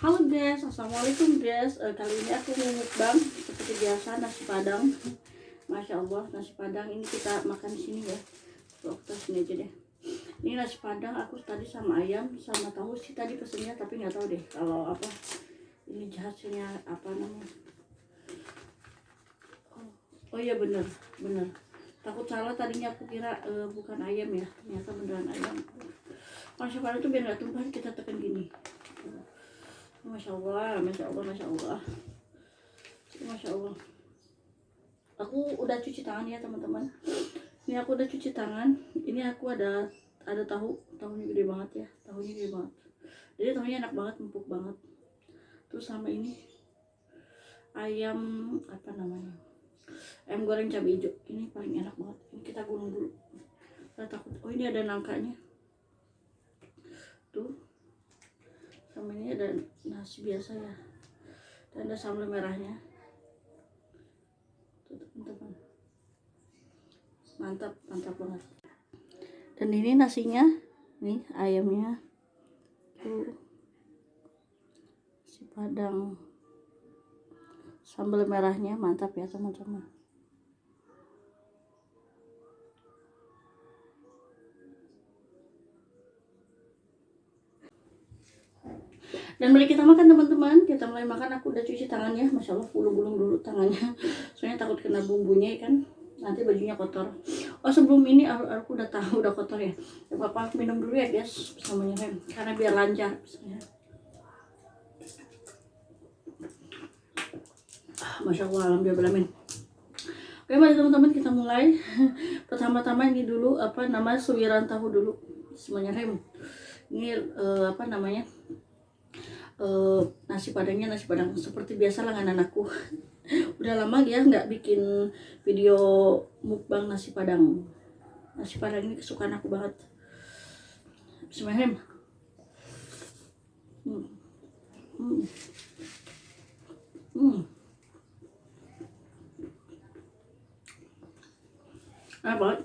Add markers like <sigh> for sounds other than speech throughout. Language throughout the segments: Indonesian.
Halo guys, assalamualaikum guys. Eh, kali ini aku mau mukbang seperti biasa nasi padang. Masya Allah nasi padang ini kita makan di sini ya. Tuh, sini aja deh. Ini nasi padang aku tadi sama ayam sama tahu sih tadi pesennya tapi nggak tahu deh kalau apa ini hasilnya apa namanya. Oh, oh iya bener bener. Takut salah tadinya aku kira eh, bukan ayam ya ternyata beneran ayam. Nasi padang tuh biar nggak tumpah kita tekan gini. Masya Allah, Masya Allah, Masya Allah Masya Allah Aku udah cuci tangan ya teman-teman. Ini aku udah cuci tangan. Ini aku ada ada tahu. Tahunya gede banget ya. Tahunya gede banget. Jadi tahunya enak banget, empuk banget. Terus sama ini Ayam Apa namanya? Ayam goreng cabai hijau. Ini paling enak banget. Ini kita gulung dulu. Saya takut. Oh ini ada nangkanya. Tuh sama ini ada nasi biasa ya. Dan ada sambal merahnya. Teman-teman. Mantap mantap banget. Dan ini nasinya nih ayamnya. Tuh. Si padang. Sambal merahnya mantap ya teman-teman dan mari kita makan teman-teman. Kita mulai makan. Aku udah cuci tangannya. Masya allah gulung-gulung dulu tangannya. <laughs> Soalnya takut kena bumbunya kan? Nanti bajunya kotor. Oh sebelum ini aku, udah tahu udah kotor ya. Ya papa minum dulu ya guys bersama rem karena biar lancar misalnya. masya allah alhamdulillah Oke mari teman-teman kita mulai. <laughs> Pertama-tama ini dulu apa nama suwiran tahu dulu. Semuanya rem. Ini uh, apa namanya uh, nasi padangnya nasi padang seperti biasa lah anakku <laughs> udah lama ya nggak bikin video mukbang nasi padang nasi padang ini kesukaan aku banget Bismillahirrahmanirrahim hmm. Hmm. Hmm. enak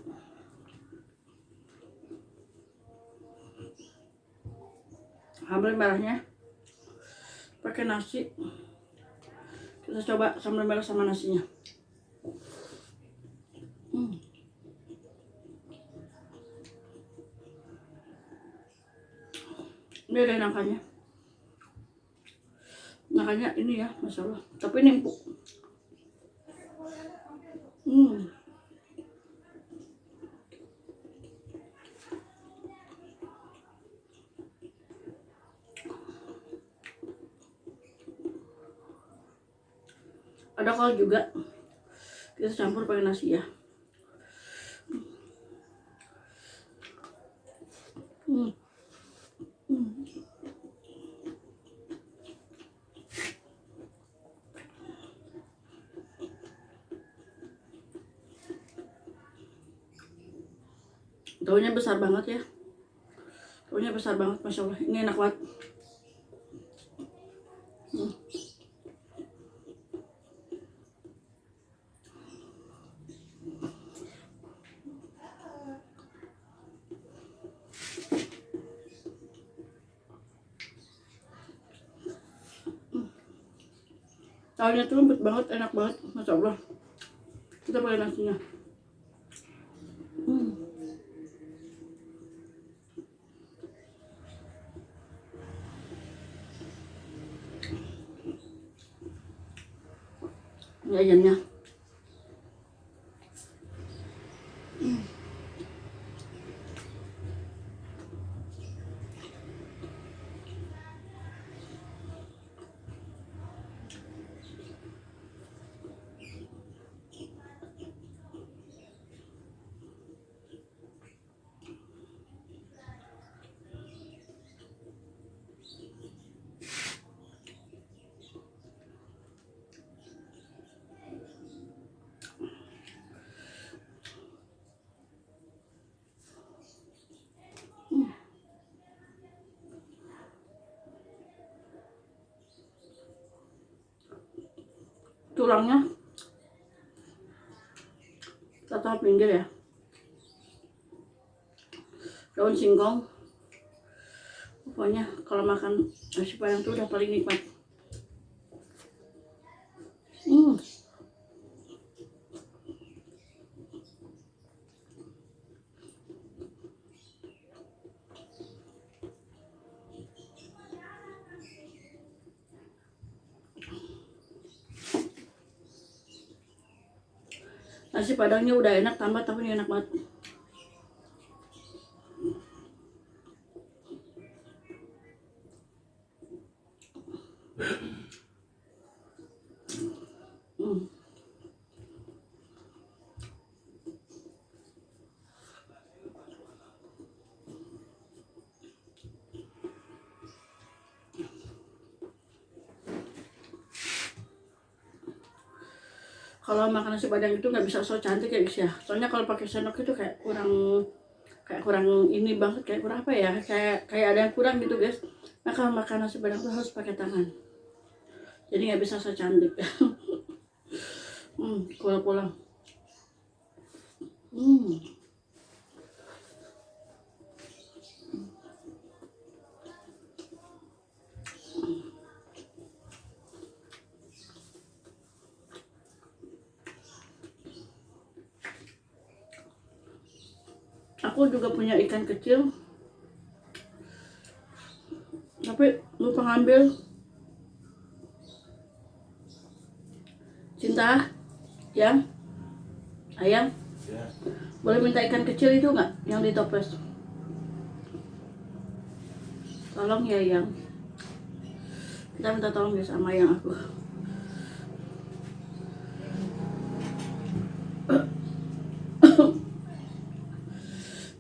Hamil merahnya pakai nasi. Kita coba sambal merah sama nasinya. Hmm. ini ada nangkanya. Nangkanya ini ya masalah. Tapi ini empuk hmm ada kol juga kita campur pakai nasi ya hmm. Hmm. Besar banget ya Taunya besar banget Masya Allah Ini enak banget Soalnya tuh lembut banget, enak banget, masya Allah. Kita pakai nasinya. Hmm. Ini ayamnya. Tulangnya. Kita taruh pinggir ya. Daun singkong. Pokoknya kalau makan nasi padang tuh udah paling nikmat hmm. Nasi padangnya udah enak tambah ini enak banget kalau makan nasi padang itu nggak bisa so cantik ya guys ya. Soalnya kalau pakai sendok itu kayak kurang kayak kurang ini banget kayak kurang apa ya? Kayak kayak ada yang kurang gitu guys nah kalau makan nasi padang tuh harus pakai tangan. Jadi nggak bisa so cantik. <laughs> Hmm pulang pulang hmm aku juga punya ikan kecil. Tapi lupa ngambil. Cinta yang ayam Ya, boleh minta ikan kecil itu nggak? Yang ditoples tolong ya yang kita minta tolong ya sama yang aku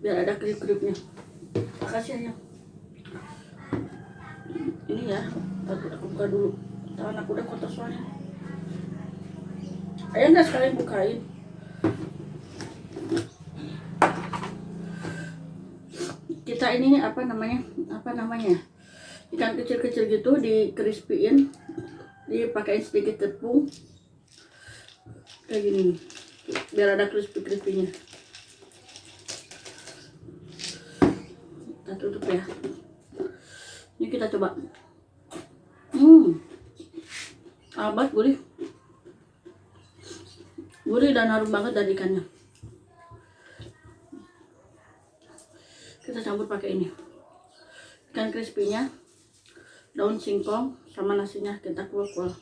biar ada krip-kripnya makasih ya ini ya aku, aku buka dulu. Tangan aku udah kotor soalnya. Ayo nggak sekalian bukain? Kita ini apa namanya? Apa namanya? Ikan kecil-kecil gitu di crispyin dipakein sedikit tepung. Kayak gini. Biar ada crispy crispynya kita tutup ya. Ini kita coba. Hmm. Abad gurih. Gurih dan harum banget dari ikannya. Kita campur pakai ini. Ikan crispy-nya daun singkong sama nasinya kita kuah-kuah.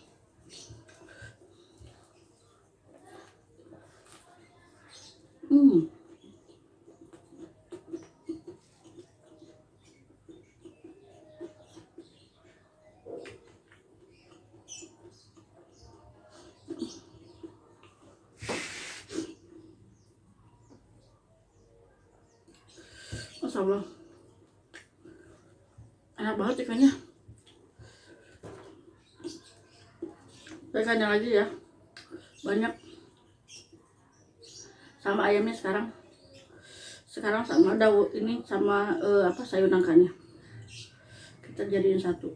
Hmm Masya Allah. Enak banget ikannya. Ikannya lagi ya. Banyak. Sama ayamnya sekarang. Sekarang sama daun ini sama eh, apa sayur nangkanya. Kita jadiin satu.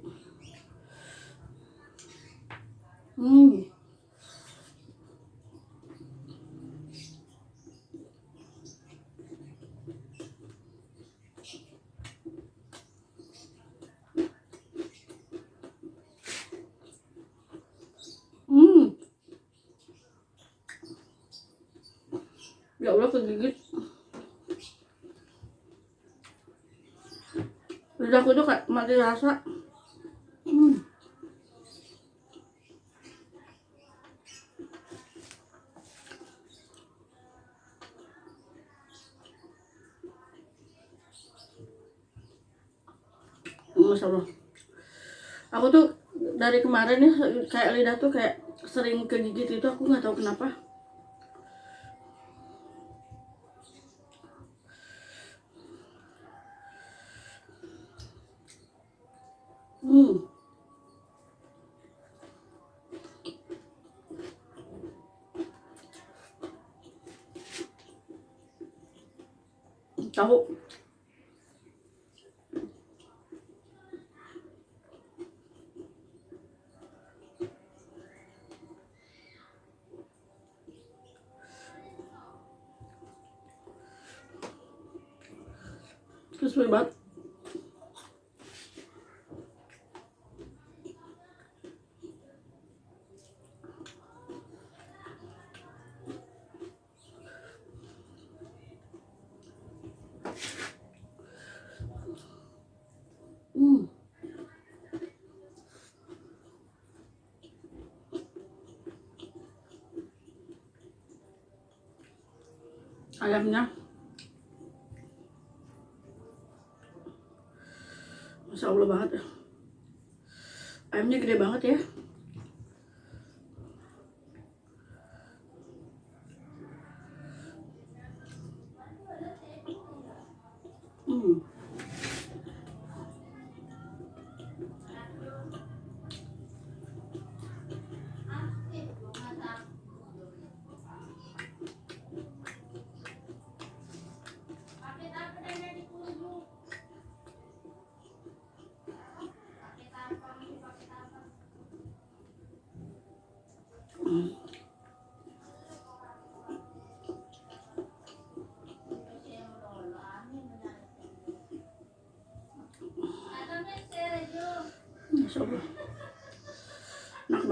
Hmm. Ya Allah kegigit. Lidahku tuh kayak mati rasa. Hmm. Masya Allah. Aku tuh dari kemarin ya kayak lidah tuh kayak sering kegigit itu aku nggak tahu kenapa. Hmm. Tahu. Crispy banget. Hmm. Ayamnya Masya Allah banget ya. Ayamnya gede banget ya. Masya Allah. Enak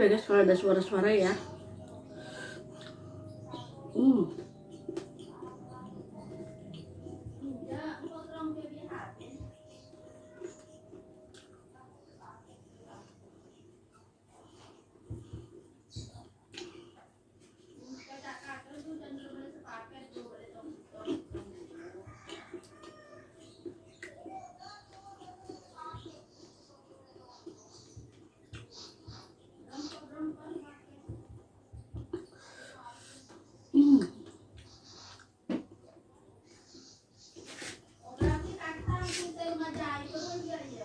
Maaf ya guys kalau ada suara-suara ya. Hmm. uma.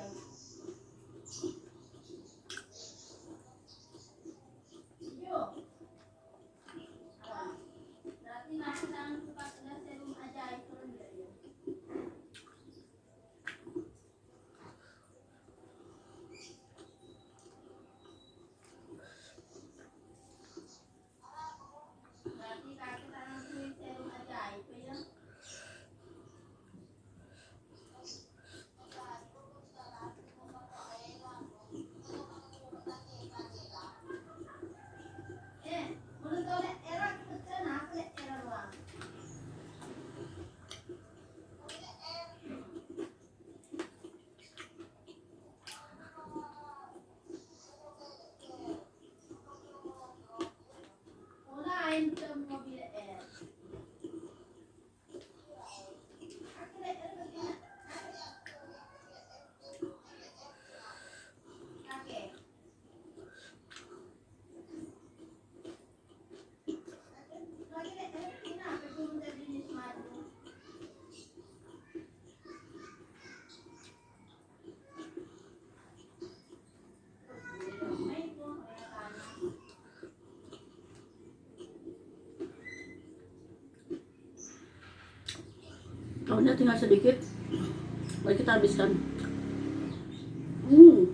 Daunnya tinggal sedikit. Baik kita habiskan. Hmm.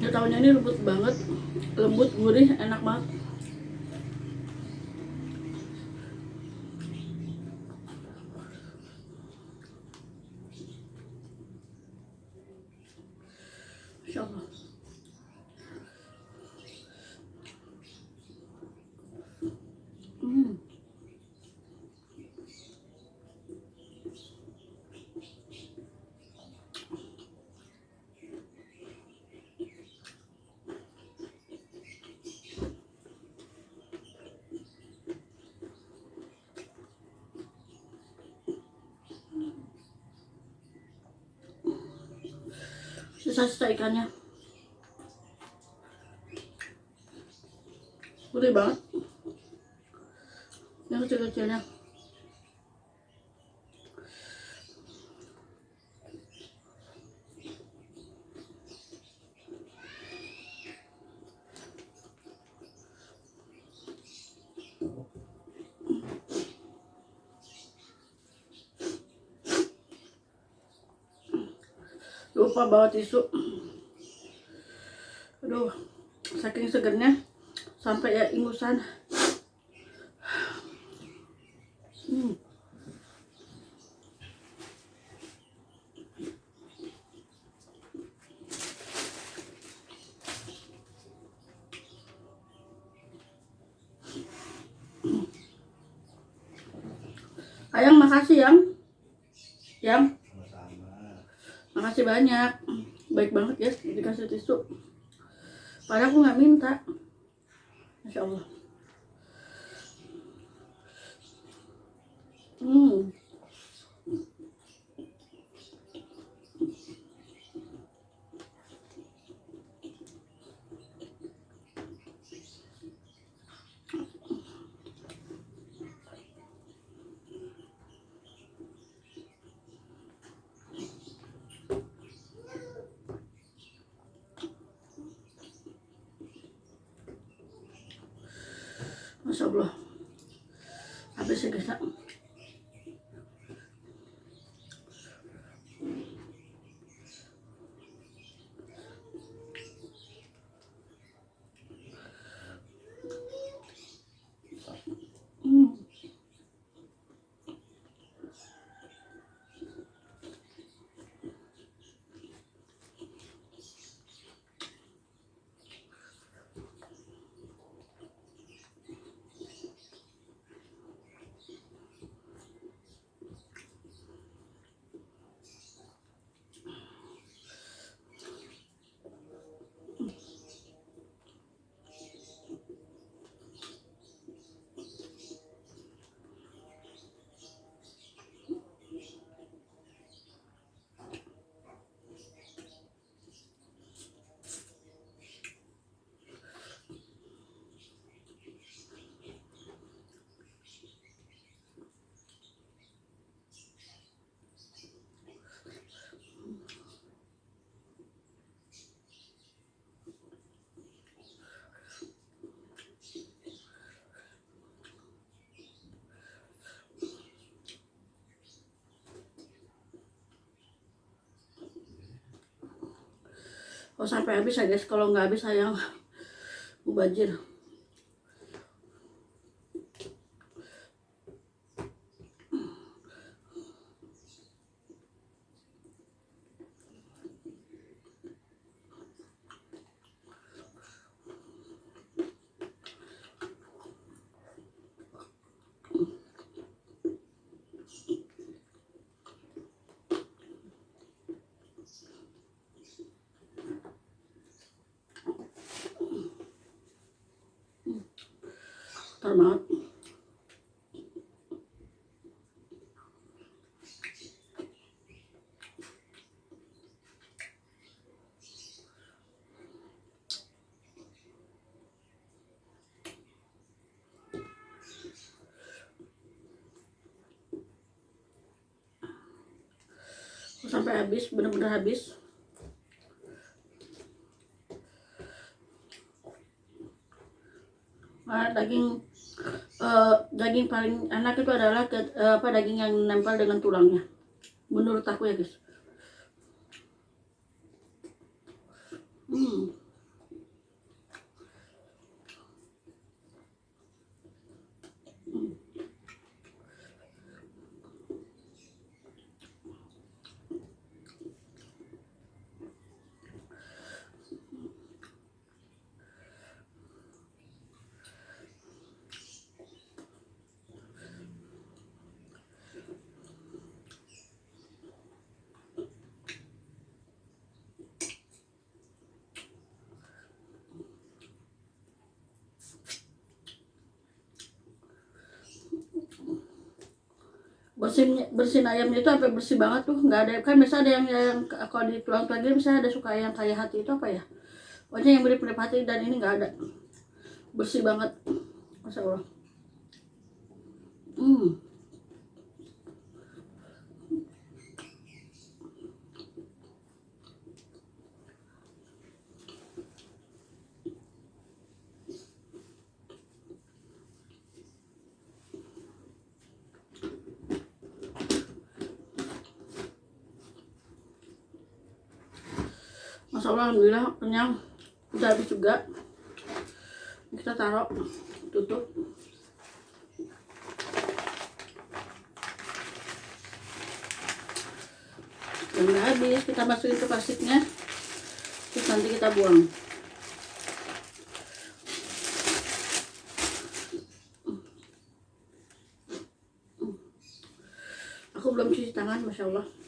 Ya daunnya ini lembut banget, lembut, gurih, enak banget. Masya Allah. Hmm. Sisa-sisa ikannya. Gurih banget. Yang kecil-kecilnya. Lupa bawa tisu. <clears throat> Aduh saking segernya sampai ya ingusan hmm. Ayang makasih yang yang sama-sama makasih banyak. Baik banget ya dikasih tisu. Padahal aku nggak minta. Masya allah. Hmm masya allah habis ya guys Oh sampai habis ya guys, kalau nggak habis sayang <laughs> mubazir. Kotor banget. Sampai habis bener-bener habis. Ah, daging eh, daging paling enak itu adalah ke- eh, apa daging yang nempel dengan tulangnya. Menurut aku ya guys hmm. Bersin bersin ayamnya itu sampai bersih banget tuh nggak ada kan biasa ada yang yang kalau di tulang tulang gitu misalnya ada suka yang kayak hati itu apa ya? Pokoknya yang mirip mirip hati dan ini nggak ada. Bersih banget. Masya allah. Hmm Masya Allah, Alhamdulillah kenyang udah habis juga. Kita taruh tutup. Dan udah habis kita masukin ke plastiknya. Terus nanti kita buang. Aku belum cuci tangan masya Allah